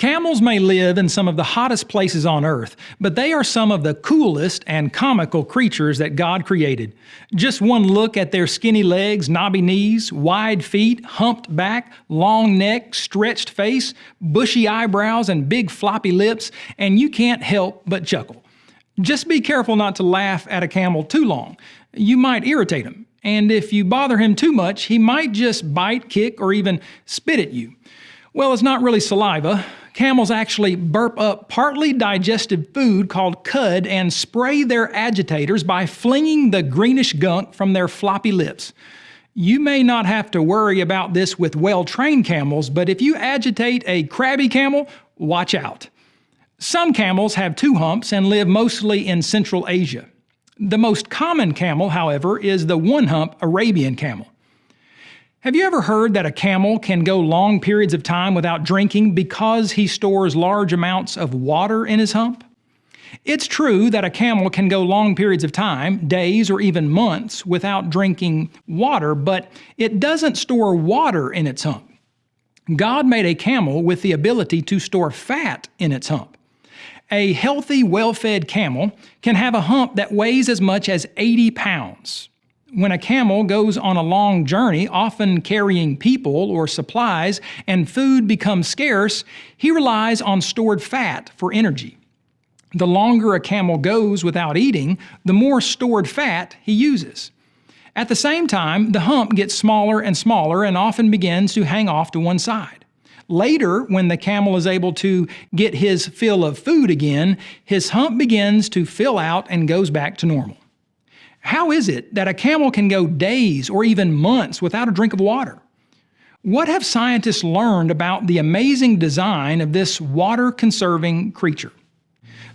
Camels may live in some of the hottest places on earth, but they are some of the coolest and comical creatures that God created. Just one look at their skinny legs, knobby knees, wide feet, humped back, long neck, stretched face, bushy eyebrows, and big floppy lips, and you can't help but chuckle. Just be careful not to laugh at a camel too long. You might irritate him, and if you bother him too much, he might just bite, kick, or even spit at you. Well, it's not really saliva. Camels actually burp up partly digested food called cud and spray their agitators by flinging the greenish gunk from their floppy lips. You may not have to worry about this with well trained camels, but if you agitate a crabby camel, watch out. Some camels have two humps and live mostly in Central Asia. The most common camel, however, is the one hump Arabian camel. Have you ever heard that a camel can go long periods of time without drinking because he stores large amounts of water in his hump? It's true that a camel can go long periods of time, days or even months, without drinking water, but it doesn't store water in its hump. God made a camel with the ability to store fat in its hump. A healthy, well fed camel can have a hump that weighs as much as 80 pounds when a camel goes on a long journey, often carrying people or supplies, and food becomes scarce, he relies on stored fat for energy. The longer a camel goes without eating, the more stored fat he uses. At the same time, the hump gets smaller and smaller and often begins to hang off to one side. Later, when the camel is able to get his fill of food again, his hump begins to fill out and goes back to normal. How is it that a camel can go days or even months without a drink of water? What have scientists learned about the amazing design of this water conserving creature?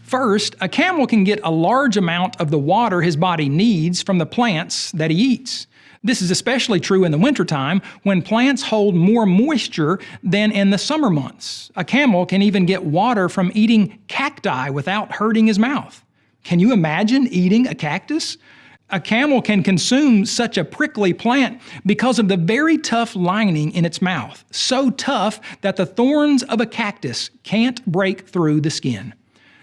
First, a camel can get a large amount of the water his body needs from the plants that he eats. This is especially true in the wintertime when plants hold more moisture than in the summer months. A camel can even get water from eating cacti without hurting his mouth. Can you imagine eating a cactus? A camel can consume such a prickly plant because of the very tough lining in its mouth, so tough that the thorns of a cactus can't break through the skin.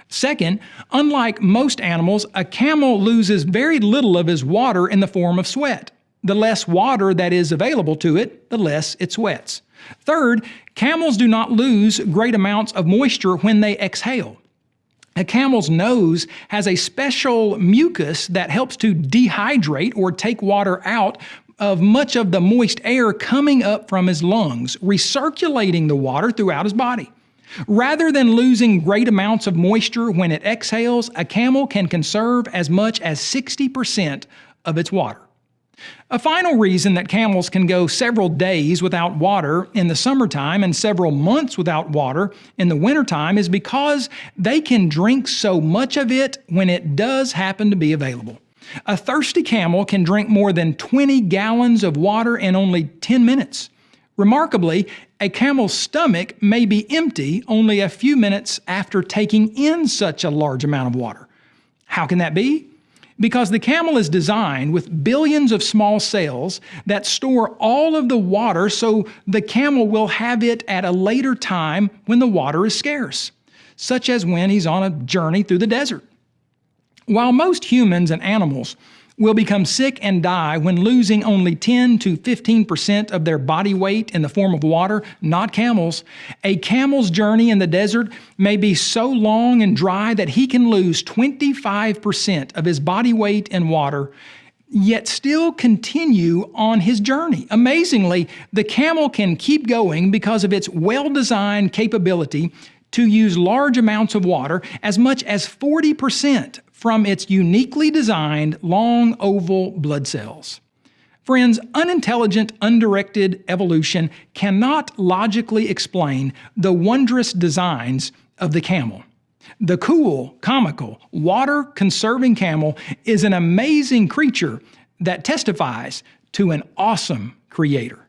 Second, unlike most animals, a camel loses very little of his water in the form of sweat. The less water that is available to it, the less it sweats. Third, camels do not lose great amounts of moisture when they exhale. A camel's nose has a special mucus that helps to dehydrate or take water out of much of the moist air coming up from his lungs, recirculating the water throughout his body. Rather than losing great amounts of moisture when it exhales, a camel can conserve as much as 60% of its water. A final reason that camels can go several days without water in the summertime and several months without water in the wintertime is because they can drink so much of it when it does happen to be available. A thirsty camel can drink more than 20 gallons of water in only 10 minutes. Remarkably, a camel's stomach may be empty only a few minutes after taking in such a large amount of water. How can that be? Because the camel is designed with billions of small cells that store all of the water so the camel will have it at a later time when the water is scarce, such as when he's on a journey through the desert. While most humans and animals will become sick and die when losing only 10 to 15% of their body weight in the form of water, not camels. A camel's journey in the desert may be so long and dry that he can lose 25% of his body weight in water yet still continue on his journey. Amazingly, the camel can keep going because of its well-designed capability to use large amounts of water, as much as 40% from its uniquely designed long oval blood cells. Friends, unintelligent, undirected evolution cannot logically explain the wondrous designs of the camel. The cool, comical, water conserving camel is an amazing creature that testifies to an awesome creator.